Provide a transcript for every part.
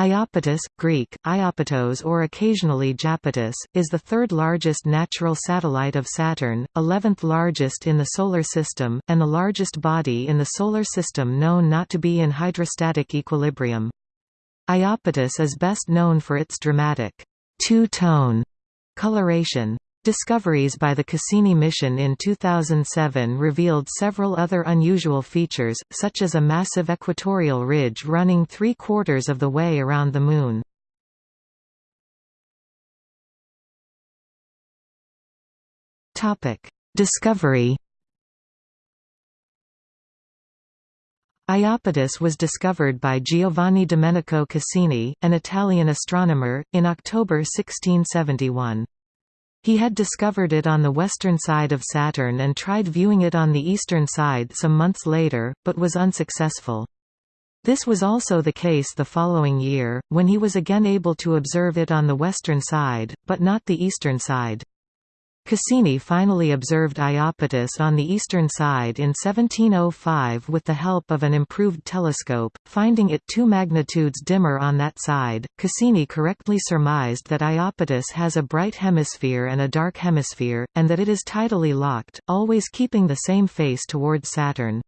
Iapetus, Greek, Iapetos or occasionally Japetus, is the third largest natural satellite of Saturn, 11th largest in the Solar System, and the largest body in the Solar System known not to be in hydrostatic equilibrium. Iapetus is best known for its dramatic two-tone coloration. Discoveries by the Cassini mission in 2007 revealed several other unusual features, such as a massive equatorial ridge running three-quarters of the way around the Moon. Discovery Iapetus was discovered by Giovanni Domenico Cassini, an Italian astronomer, in October 1671. He had discovered it on the western side of Saturn and tried viewing it on the eastern side some months later, but was unsuccessful. This was also the case the following year, when he was again able to observe it on the western side, but not the eastern side. Cassini finally observed Iapetus on the eastern side in 1705 with the help of an improved telescope, finding it two magnitudes dimmer on that side. Cassini correctly surmised that Iapetus has a bright hemisphere and a dark hemisphere, and that it is tidally locked, always keeping the same face towards Saturn.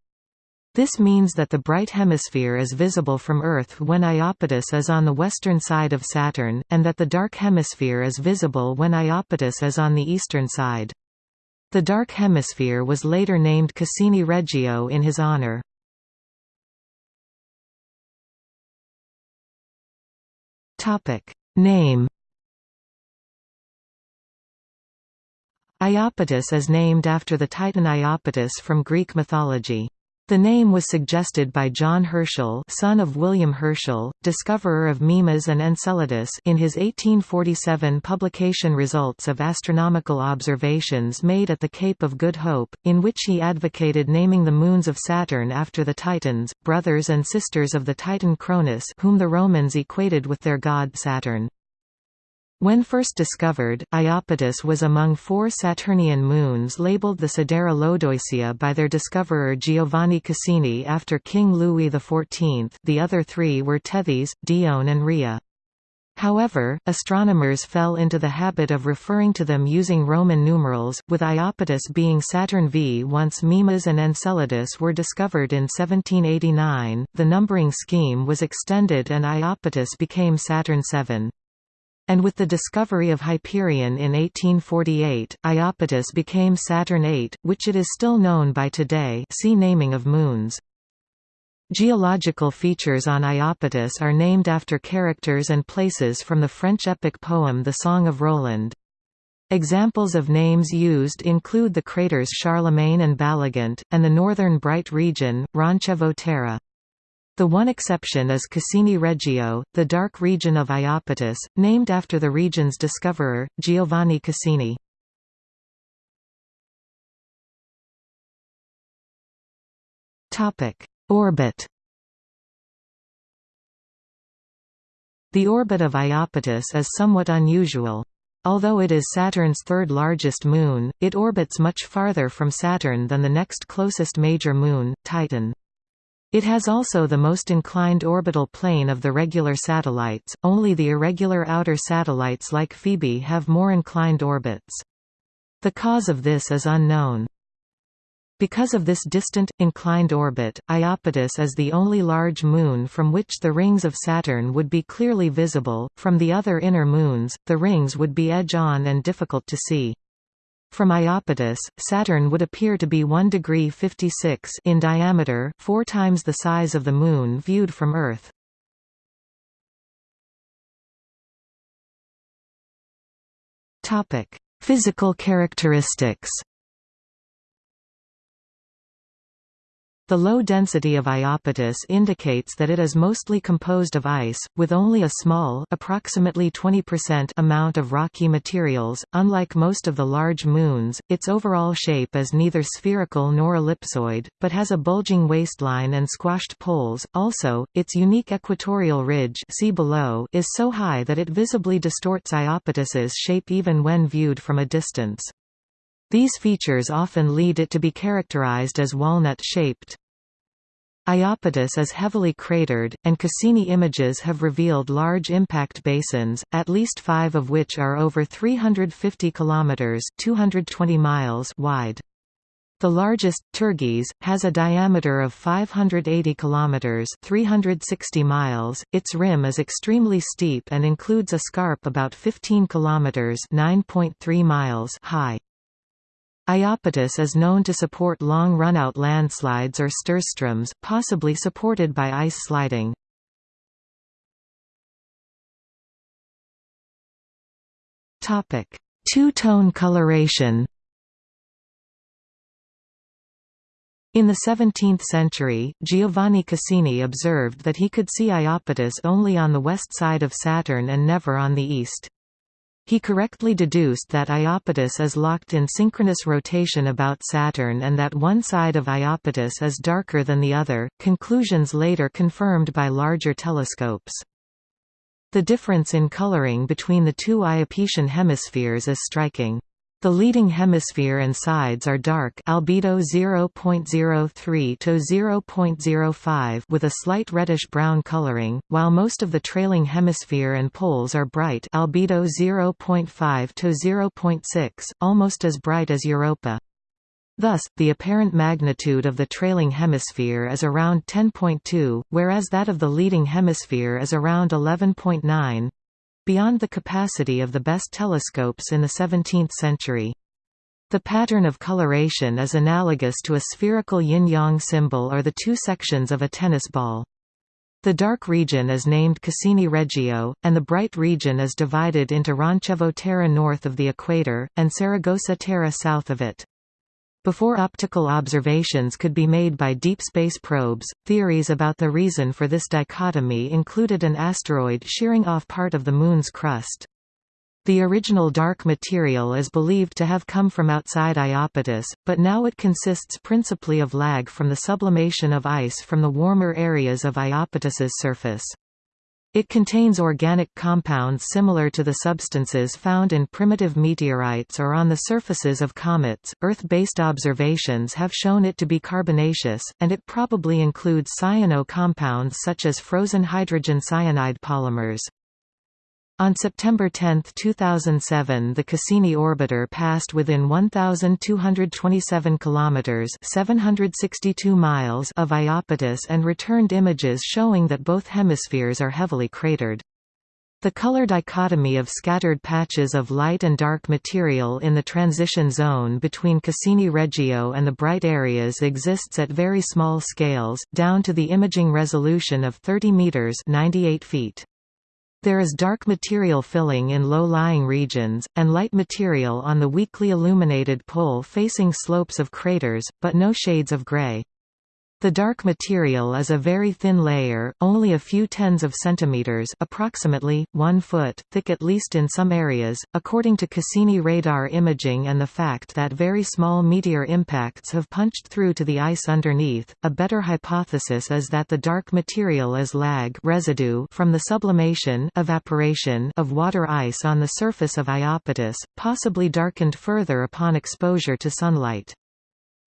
This means that the bright hemisphere is visible from Earth when Iapetus is on the western side of Saturn, and that the dark hemisphere is visible when Iapetus is on the eastern side. The dark hemisphere was later named Cassini Regio in his honor. Name Iapetus is named after the Titan Iapetus from Greek mythology. The name was suggested by John Herschel son of William Herschel, discoverer of Mimas and Enceladus in his 1847 publication Results of Astronomical Observations made at the Cape of Good Hope, in which he advocated naming the moons of Saturn after the Titans, brothers and sisters of the Titan Cronus whom the Romans equated with their god Saturn. When first discovered, Iapetus was among four Saturnian moons labeled the Sidera Lodoicea by their discoverer Giovanni Cassini after King Louis XIV the other three were Tethys, Dione and Rhea. However, astronomers fell into the habit of referring to them using Roman numerals, with Iapetus being Saturn V. Once Mimas and Enceladus were discovered in 1789, the numbering scheme was extended and Iapetus became Saturn VII. And with the discovery of Hyperion in 1848, Iapetus became Saturn VIII, which it is still known by today see Naming of moons. Geological features on Iapetus are named after characters and places from the French epic poem The Song of Roland. Examples of names used include the craters Charlemagne and Baligant, and the northern bright region, Roncevaux Terra. The one exception is Cassini Regio, the dark region of Iapetus, named after the region's discoverer, Giovanni Cassini. Orbit The orbit of Iapetus is somewhat unusual. Although it is Saturn's third largest moon, it orbits much farther from Saturn than the next closest major moon, Titan. It has also the most inclined orbital plane of the regular satellites, only the irregular outer satellites like Phoebe have more inclined orbits. The cause of this is unknown. Because of this distant, inclined orbit, Iapetus is the only large moon from which the rings of Saturn would be clearly visible, from the other inner moons, the rings would be edge-on and difficult to see. From Iapetus, Saturn would appear to be 1 degree 56 in diameter, four times the size of the Moon viewed from Earth. Physical characteristics The low density of Iapetus indicates that it is mostly composed of ice, with only a small approximately 20% amount of rocky materials. Unlike most of the large moons, its overall shape is neither spherical nor ellipsoid, but has a bulging waistline and squashed poles. Also, its unique equatorial ridge see below is so high that it visibly distorts Iapetus's shape even when viewed from a distance. These features often lead it to be characterized as walnut-shaped. Iapetus is heavily cratered, and Cassini images have revealed large impact basins, at least five of which are over 350 km 220 miles wide. The largest, Turgis, has a diameter of 580 km 360 miles. Its rim is extremely steep and includes a scarp about 15 km 9.3 miles high. Iapetus is known to support long runout landslides or sturzstroms, possibly supported by ice sliding. Two-tone coloration In the 17th century, Giovanni Cassini observed that he could see Iapetus only on the west side of Saturn and never on the east. He correctly deduced that Iapetus is locked in synchronous rotation about Saturn and that one side of Iapetus is darker than the other, conclusions later confirmed by larger telescopes. The difference in coloring between the two Iapetian hemispheres is striking. The leading hemisphere and sides are dark albedo 0.03 to 0.05 with a slight reddish-brown coloring, while most of the trailing hemisphere and poles are bright albedo 0.5 to 0.6, almost as bright as Europa. Thus, the apparent magnitude of the trailing hemisphere is around 10.2, whereas that of the leading hemisphere is around 11.9 beyond the capacity of the best telescopes in the 17th century. The pattern of coloration is analogous to a spherical yin-yang symbol or the two sections of a tennis ball. The dark region is named Cassini Regio, and the bright region is divided into Roncevaux Terra north of the equator, and Saragossa Terra south of it. Before optical observations could be made by deep space probes, theories about the reason for this dichotomy included an asteroid shearing off part of the Moon's crust. The original dark material is believed to have come from outside Iapetus, but now it consists principally of lag from the sublimation of ice from the warmer areas of Iapetus's surface. It contains organic compounds similar to the substances found in primitive meteorites or on the surfaces of comets. Earth based observations have shown it to be carbonaceous, and it probably includes cyano compounds such as frozen hydrogen cyanide polymers. On September 10, 2007, the Cassini orbiter passed within 1227 kilometers (762 miles) of Iapetus and returned images showing that both hemispheres are heavily cratered. The color dichotomy of scattered patches of light and dark material in the transition zone between Cassini Regio and the bright areas exists at very small scales, down to the imaging resolution of 30 meters (98 feet). There is dark material filling in low-lying regions, and light material on the weakly illuminated pole-facing slopes of craters, but no shades of gray. The dark material is a very thin layer, only a few tens of centimeters approximately, 1 foot, thick at least in some areas, according to Cassini radar imaging and the fact that very small meteor impacts have punched through to the ice underneath. A better hypothesis is that the dark material is lag residue from the sublimation evaporation of water ice on the surface of Iapetus, possibly darkened further upon exposure to sunlight.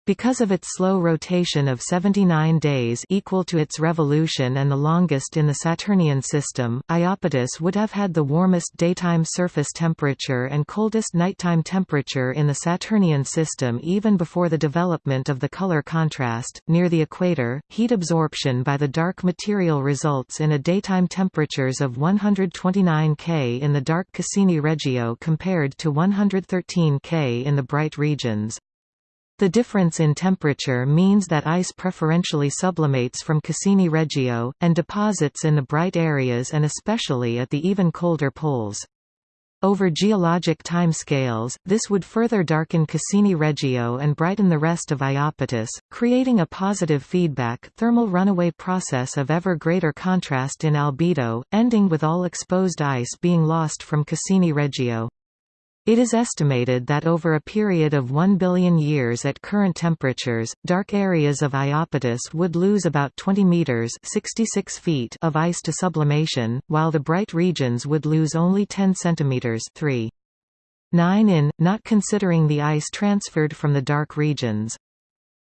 Because of its slow rotation of 79 days equal to its revolution and the longest in the Saturnian system, Iapetus would have had the warmest daytime surface temperature and coldest nighttime temperature in the Saturnian system even before the development of the color contrast. Near the equator, heat absorption by the dark material results in a daytime temperatures of 129 K in the dark Cassini Regio compared to 113 K in the bright regions. The difference in temperature means that ice preferentially sublimates from Cassini Regio, and deposits in the bright areas and especially at the even colder poles. Over geologic time scales, this would further darken Cassini Regio and brighten the rest of Iapetus, creating a positive feedback thermal runaway process of ever greater contrast in albedo, ending with all exposed ice being lost from Cassini Regio. It is estimated that over a period of 1 billion years at current temperatures, dark areas of Iapetus would lose about 20 meters (66 feet) of ice to sublimation, while the bright regions would lose only 10 centimeters (3. 9 in, not considering the ice transferred from the dark regions.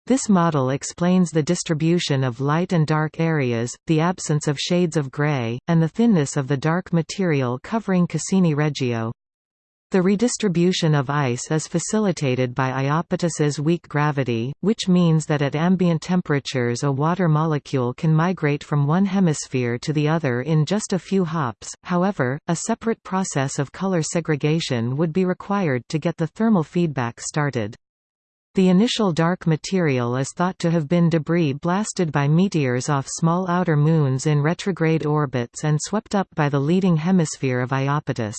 This model explains the distribution of light and dark areas, the absence of shades of gray, and the thinness of the dark material covering Cassini Regio. The redistribution of ice is facilitated by Iapetus's weak gravity, which means that at ambient temperatures a water molecule can migrate from one hemisphere to the other in just a few hops, however, a separate process of color segregation would be required to get the thermal feedback started. The initial dark material is thought to have been debris blasted by meteors off small outer moons in retrograde orbits and swept up by the leading hemisphere of Iapetus.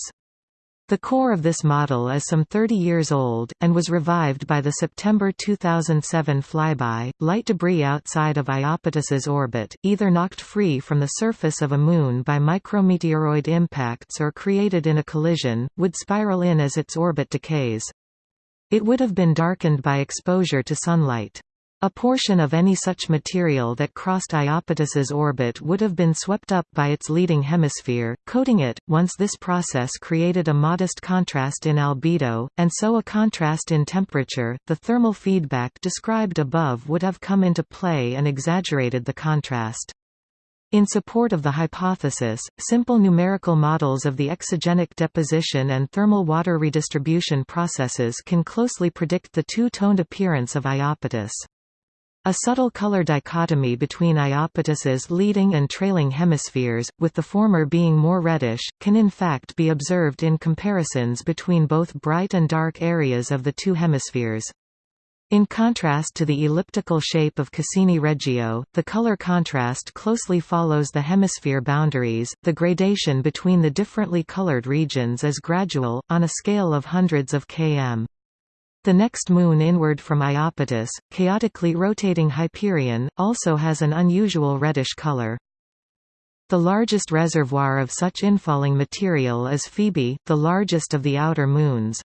The core of this model is some 30 years old, and was revived by the September 2007 flyby. Light debris outside of Iapetus's orbit, either knocked free from the surface of a moon by micrometeoroid impacts or created in a collision, would spiral in as its orbit decays. It would have been darkened by exposure to sunlight. A portion of any such material that crossed Iapetus's orbit would have been swept up by its leading hemisphere, coating it. Once this process created a modest contrast in albedo, and so a contrast in temperature, the thermal feedback described above would have come into play and exaggerated the contrast. In support of the hypothesis, simple numerical models of the exogenic deposition and thermal water redistribution processes can closely predict the two-toned appearance of Iapetus. A subtle color dichotomy between Iapetus's leading and trailing hemispheres, with the former being more reddish, can in fact be observed in comparisons between both bright and dark areas of the two hemispheres. In contrast to the elliptical shape of Cassini Regio, the color contrast closely follows the hemisphere boundaries. The gradation between the differently colored regions is gradual, on a scale of hundreds of km. The next moon inward from Iapetus, chaotically rotating Hyperion, also has an unusual reddish color. The largest reservoir of such infalling material is Phoebe, the largest of the outer moons.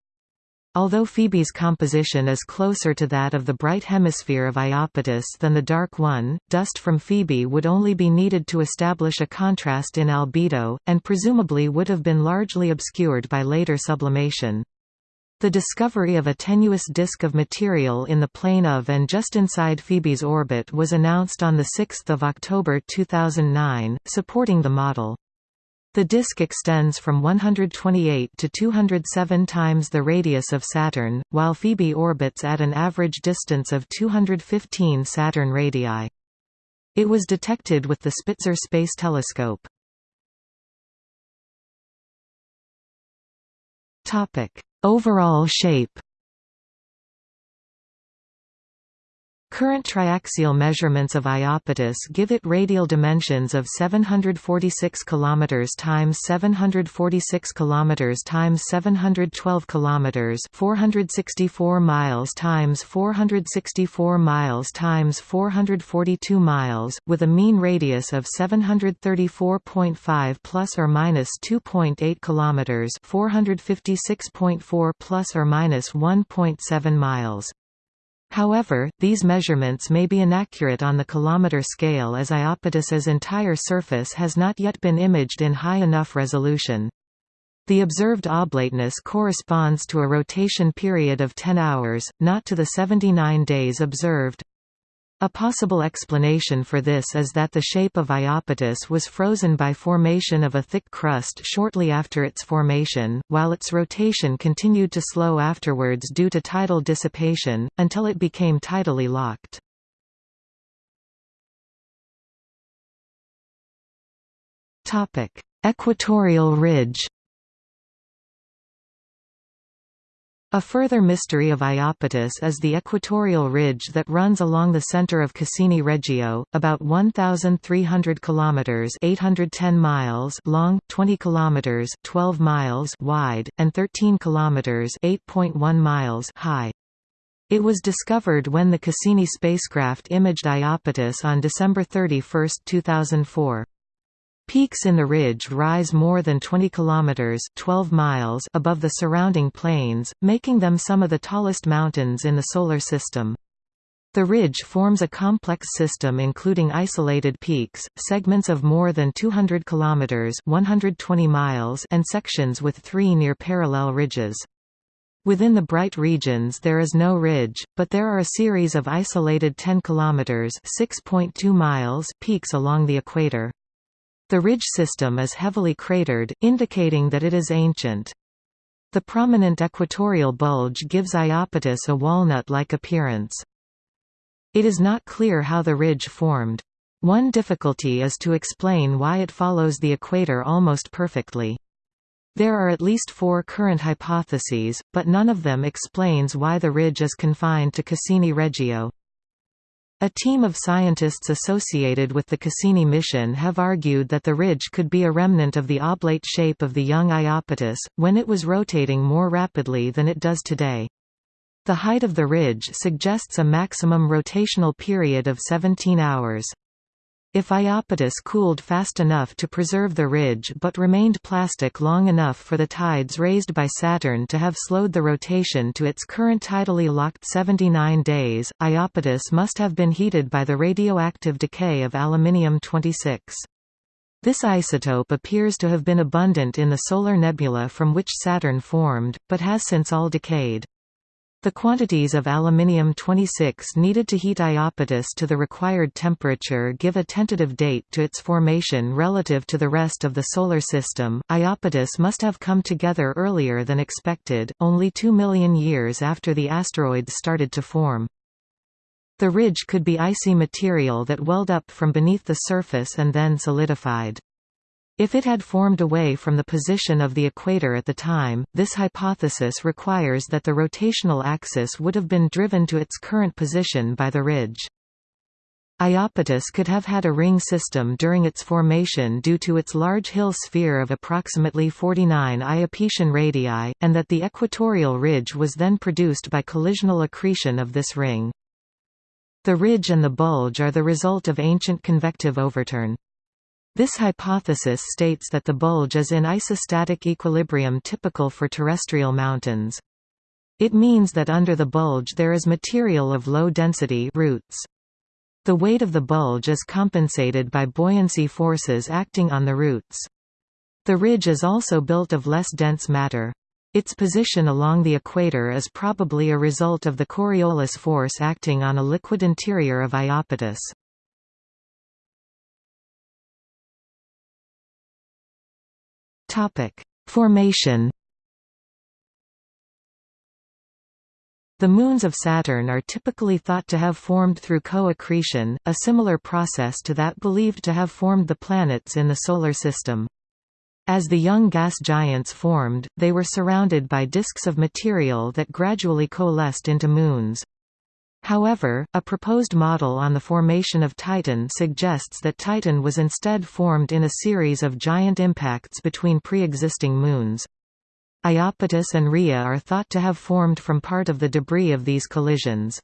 Although Phoebe's composition is closer to that of the bright hemisphere of Iapetus than the dark one, dust from Phoebe would only be needed to establish a contrast in albedo, and presumably would have been largely obscured by later sublimation. The discovery of a tenuous disk of material in the plane of and just inside Phoebe's orbit was announced on 6 October 2009, supporting the model. The disk extends from 128 to 207 times the radius of Saturn, while Phoebe orbits at an average distance of 215 Saturn radii. It was detected with the Spitzer Space Telescope. Overall shape Current triaxial measurements of Iapetus give it radial dimensions of 746 km times 746 km times 712 km 464 miles times 464 miles times 442 miles, with a mean radius of 734.5 plus or minus 2.8 km 456.4 plus or minus 1.7 miles. However, these measurements may be inaccurate on the kilometer scale as Iapetus's entire surface has not yet been imaged in high enough resolution. The observed oblateness corresponds to a rotation period of 10 hours, not to the 79 days observed. A possible explanation for this is that the shape of Iapetus was frozen by formation of a thick crust shortly after its formation, while its rotation continued to slow afterwards due to tidal dissipation, until it became tidally locked. Equatorial ridge A further mystery of Iapetus is the equatorial ridge that runs along the center of Cassini Regio, about 1,300 km 810 miles long, 20 km 12 miles wide, and 13 km 8.1 miles high. It was discovered when the Cassini spacecraft imaged Iapetus on December 31, 2004. Peaks in the ridge rise more than 20 kilometers (12 miles) above the surrounding plains, making them some of the tallest mountains in the solar system. The ridge forms a complex system including isolated peaks, segments of more than 200 kilometers (120 miles) and sections with three near parallel ridges. Within the bright regions there is no ridge, but there are a series of isolated 10 km (6.2 miles) peaks along the equator. The ridge system is heavily cratered, indicating that it is ancient. The prominent equatorial bulge gives Iapetus a walnut-like appearance. It is not clear how the ridge formed. One difficulty is to explain why it follows the equator almost perfectly. There are at least four current hypotheses, but none of them explains why the ridge is confined to Cassini Regio. A team of scientists associated with the Cassini mission have argued that the ridge could be a remnant of the oblate shape of the young Iapetus, when it was rotating more rapidly than it does today. The height of the ridge suggests a maximum rotational period of 17 hours. If Iapetus cooled fast enough to preserve the ridge but remained plastic long enough for the tides raised by Saturn to have slowed the rotation to its current tidally locked 79 days, Iapetus must have been heated by the radioactive decay of aluminium-26. This isotope appears to have been abundant in the solar nebula from which Saturn formed, but has since all decayed. The quantities of aluminium-26 needed to heat Iapetus to the required temperature give a tentative date to its formation relative to the rest of the Solar System. Iapetus must have come together earlier than expected, only 2 million years after the asteroids started to form. The ridge could be icy material that welled up from beneath the surface and then solidified. If it had formed away from the position of the equator at the time, this hypothesis requires that the rotational axis would have been driven to its current position by the ridge. Iapetus could have had a ring system during its formation due to its large hill sphere of approximately 49 Iapetian radii, and that the equatorial ridge was then produced by collisional accretion of this ring. The ridge and the bulge are the result of ancient convective overturn. This hypothesis states that the bulge is in isostatic equilibrium typical for terrestrial mountains. It means that under the bulge there is material of low density roots. The weight of the bulge is compensated by buoyancy forces acting on the roots. The ridge is also built of less dense matter. Its position along the equator is probably a result of the Coriolis force acting on a liquid interior of Iapetus. Topic: Formation. The moons of Saturn are typically thought to have formed through co-accretion, a similar process to that believed to have formed the planets in the Solar System. As the young gas giants formed, they were surrounded by disks of material that gradually coalesced into moons. However, a proposed model on the formation of Titan suggests that Titan was instead formed in a series of giant impacts between pre-existing moons. Iapetus and Rhea are thought to have formed from part of the debris of these collisions.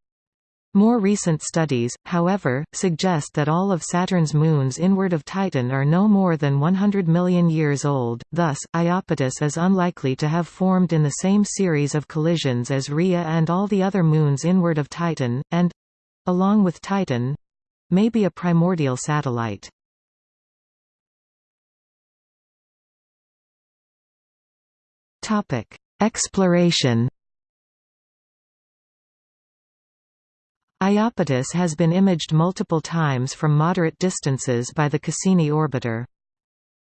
More recent studies, however, suggest that all of Saturn's moons inward of Titan are no more than 100 million years old, thus, Iapetus is unlikely to have formed in the same series of collisions as Rhea and all the other moons inward of Titan, and—along with Titan—may be a primordial satellite. Exploration Iapetus has been imaged multiple times from moderate distances by the Cassini orbiter.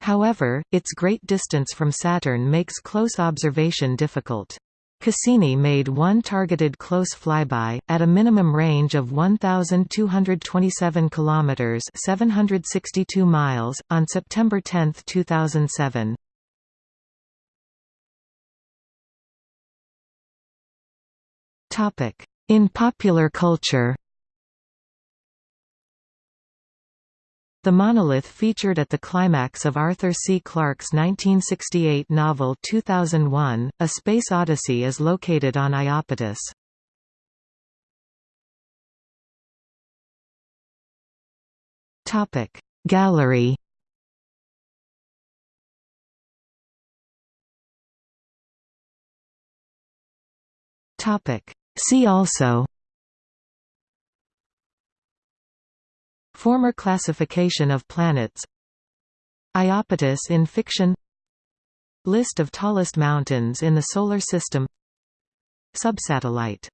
However, its great distance from Saturn makes close observation difficult. Cassini made one targeted close flyby at a minimum range of 1227 kilometers, 762 miles on September 10, 2007. In popular culture The monolith featured at the climax of Arthur C. Clarke's 1968 novel 2001, A Space Odyssey is located on Iapetus. Gallery See also Former classification of planets Iapetus in fiction List of tallest mountains in the Solar System subsatellite